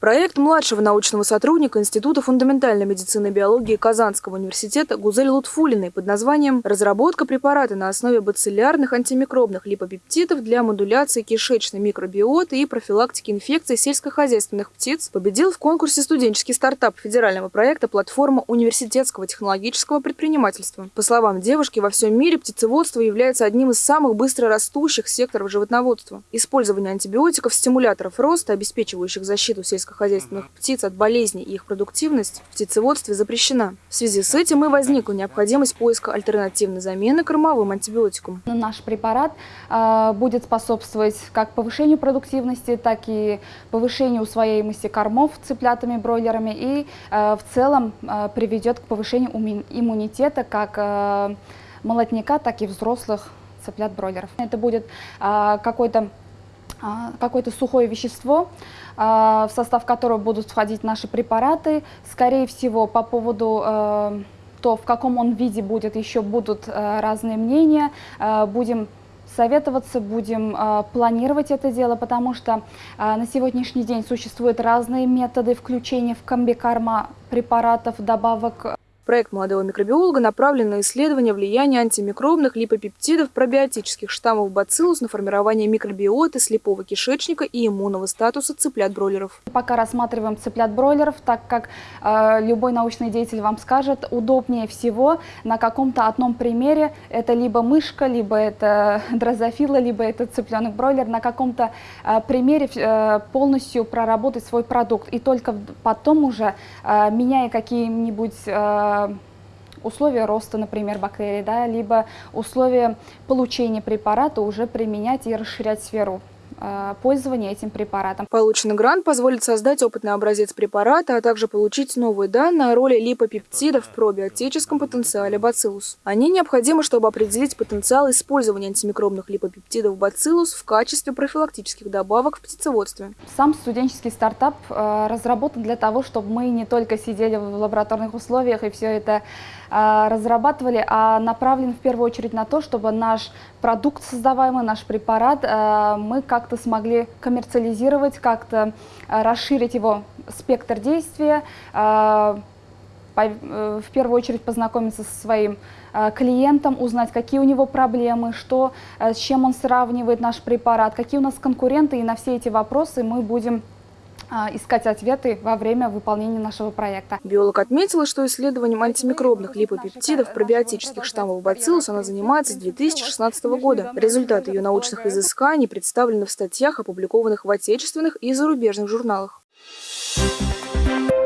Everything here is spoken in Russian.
Проект младшего научного сотрудника Института фундаментальной медицины и биологии Казанского университета Гузель Лутфулиной под названием «Разработка препарата на основе бациллярных антимикробных липопептидов для модуляции кишечной микробиоты и профилактики инфекций сельскохозяйственных птиц» победил в конкурсе студенческий стартап федерального проекта «Платформа университетского технологического предпринимательства». По словам девушки, во всем мире птицеводство является одним из самых быстро растущих секторов животноводства. Использование антибиотиков, стимуляторов роста, обеспечивающих защиту сельскохозяйственных сельскохозяйственных птиц от болезней и их продуктивность в птицеводстве запрещена. В связи с этим и возникла необходимость поиска альтернативной замены кормовым антибиотикам. Наш препарат э, будет способствовать как повышению продуктивности, так и повышению усвояемости кормов цыплятами, бройлерами и э, в целом э, приведет к повышению иммунитета как молотника, так и взрослых цыплят-бройлеров. Это будет какой-то а, какое-то сухое вещество, а, в состав которого будут входить наши препараты. Скорее всего, по поводу а, то, в каком он виде будет, еще будут разные мнения. Будем советоваться, будем планировать это дело, потому что на сегодняшний день существуют разные методы включения в комбикарма препаратов, добавок Проект молодого микробиолога направлен на исследование влияния антимикробных липопептидов пробиотических штаммов бациллус на формирование микробиоты слепого кишечника и иммунного статуса цыплят-бройлеров. Пока рассматриваем цыплят-бройлеров, так как э, любой научный деятель вам скажет, удобнее всего на каком-то одном примере, это либо мышка, либо это дрозофила, либо это цыпленок-бройлер, на каком-то э, примере э, полностью проработать свой продукт. И только потом уже, э, меняя какие-нибудь э, условия роста, например, бактерий, да, либо условия получения препарата уже применять и расширять сферу. Э, пользования этим препаратом. Полученный грант позволит создать опытный образец препарата, а также получить новые данные о роли липопептидов в пробиотическом потенциале бациллус. Они необходимы, чтобы определить потенциал использования антимикробных липопептидов бациллус в качестве профилактических добавок в птицеводстве. Сам студенческий стартап э, разработан для того, чтобы мы не только сидели в лабораторных условиях и все это э, разрабатывали, а направлен в первую очередь на то, чтобы наш продукт создаваемый, наш препарат, мы как как-то смогли коммерциализировать, как-то э, расширить его спектр действия, э, э, в первую очередь познакомиться со своим клиентом, узнать, какие у него проблемы, что, с чем он сравнивает наш препарат, какие у нас конкуренты, и на все эти вопросы мы будем искать ответы во время выполнения нашего проекта. Биолог отметила, что исследованием антимикробных липопептидов пробиотических штаммов бациллус она занимается с 2016 года. Результаты ее научных изысканий представлены в статьях, опубликованных в отечественных и зарубежных журналах. Thank you.